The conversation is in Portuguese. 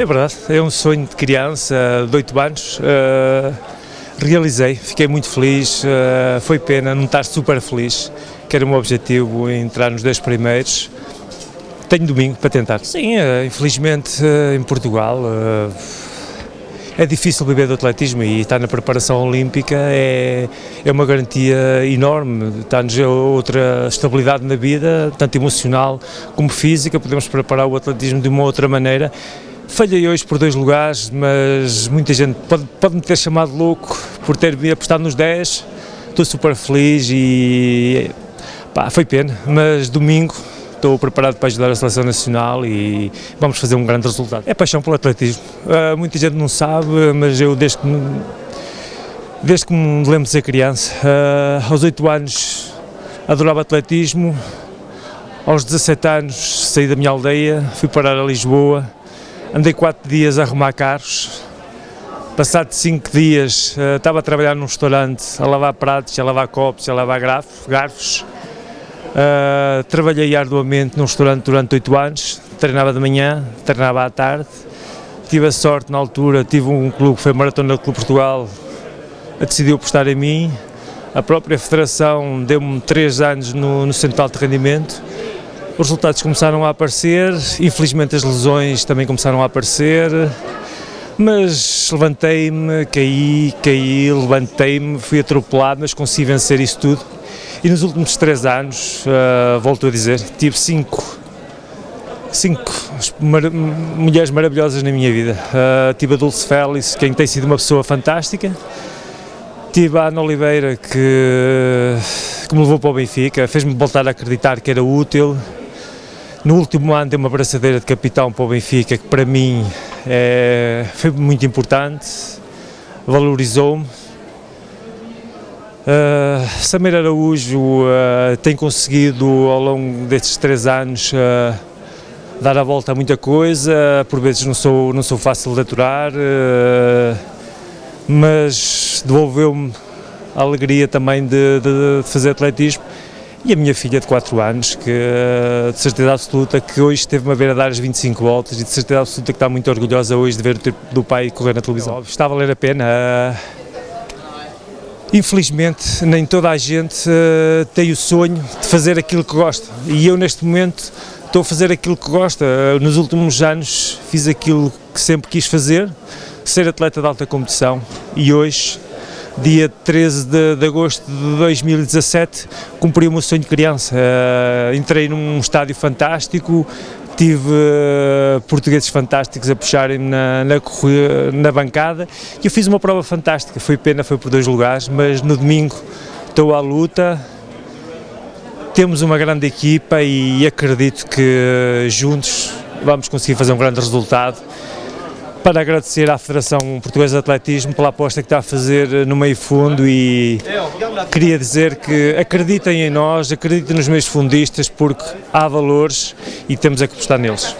É verdade, é um sonho de criança, de 8 anos. Uh, realizei, fiquei muito feliz, uh, foi pena não estar super feliz, que era o meu objetivo entrar nos 10 primeiros. Tenho domingo para tentar. Sim, uh, infelizmente em Portugal é difícil viver do atletismo e estar na preparação olímpica é, é uma garantia enorme, dá-nos outra estabilidade na vida, tanto emocional como física, podemos preparar o atletismo de uma outra maneira Falhei hoje por dois lugares, mas muita gente pode, pode me ter chamado louco por ter apostado nos 10. Estou super feliz e pá, foi pena, mas domingo estou preparado para ajudar a Seleção Nacional e vamos fazer um grande resultado. É paixão pelo atletismo. Uh, muita gente não sabe, mas eu desde que me, desde que me lembro de ser criança, uh, aos 8 anos adorava atletismo, aos 17 anos saí da minha aldeia, fui parar a Lisboa, Andei quatro dias a arrumar carros. Passado cinco dias, uh, estava a trabalhar num restaurante, a lavar pratos, a lavar copos, a lavar garfos. garfos. Uh, trabalhei arduamente num restaurante durante oito anos, treinava de manhã, treinava à tarde. Tive a sorte na altura, tive um clube que foi Maratona do Clube Portugal, decidiu apostar em mim. A própria federação deu-me três anos no, no Centro de Rendimento os resultados começaram a aparecer, infelizmente as lesões também começaram a aparecer, mas levantei-me, caí, caí, levantei-me, fui atropelado, mas consegui vencer isso tudo. E nos últimos três anos, uh, volto a dizer, tive cinco, cinco mar mulheres maravilhosas na minha vida. Uh, tive a Dulce Félix, quem tem sido uma pessoa fantástica. Tive a Ana Oliveira, que, que me levou para o Benfica, fez-me voltar a acreditar que era útil, no último ano dei uma braçadeira de capitão para o Benfica, que para mim é, foi muito importante, valorizou-me. Uh, Samir Araújo uh, tem conseguido ao longo destes três anos uh, dar a volta a muita coisa, por vezes não sou, não sou fácil de aturar, mas devolveu-me a alegria também de, de fazer atletismo e a minha filha de 4 anos, que de certeza absoluta que hoje esteve-me a ver a dar as 25 voltas e de certeza absoluta que está muito orgulhosa hoje de ver o tempo do pai correr na televisão. Está a valer a pena. Infelizmente, nem toda a gente uh, tem o sonho de fazer aquilo que gosta e eu neste momento estou a fazer aquilo que gosta. Nos últimos anos fiz aquilo que sempre quis fazer, ser atleta de alta competição e hoje dia 13 de, de agosto de 2017, cumpri o meu sonho de criança. Uh, entrei num estádio fantástico, tive uh, portugueses fantásticos a puxarem-me na, na, na, bancada e eu fiz uma prova fantástica. Foi pena, foi por dois lugares, mas no domingo estou à luta. Temos uma grande equipa e acredito que juntos vamos conseguir fazer um grande resultado para agradecer à Federação Portuguesa de Atletismo pela aposta que está a fazer no meio fundo e queria dizer que acreditem em nós, acreditem nos meus fundistas porque há valores e temos a que apostar neles.